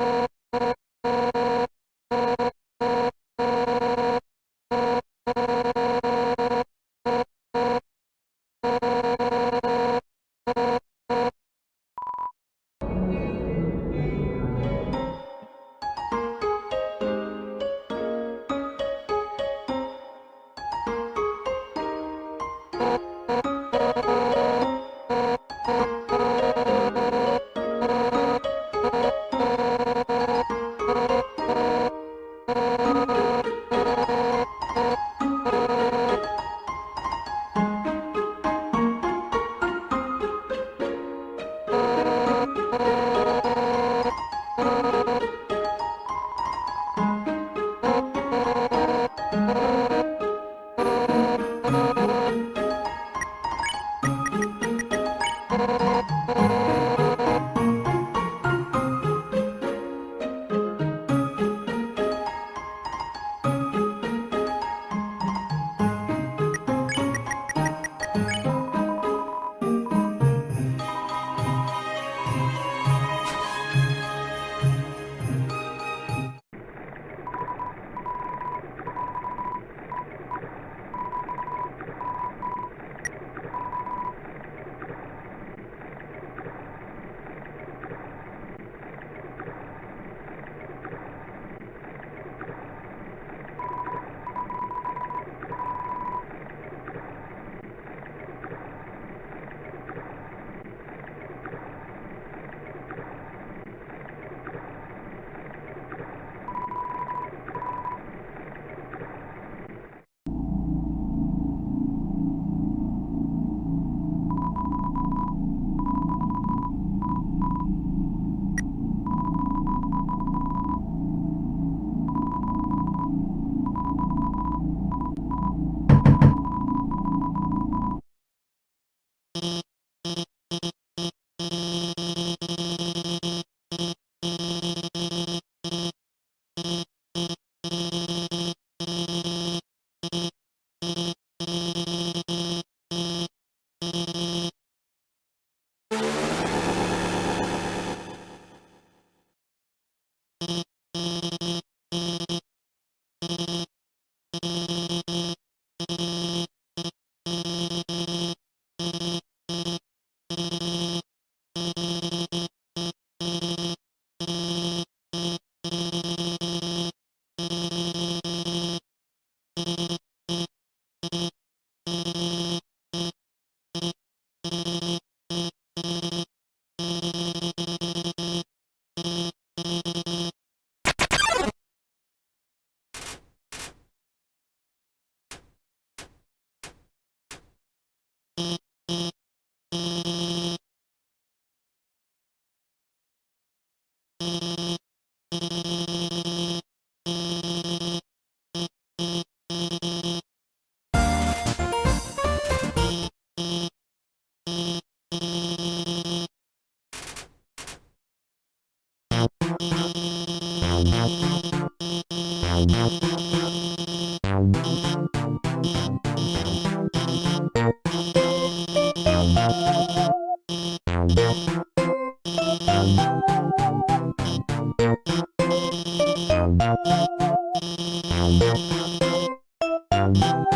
you. Now, now, now. you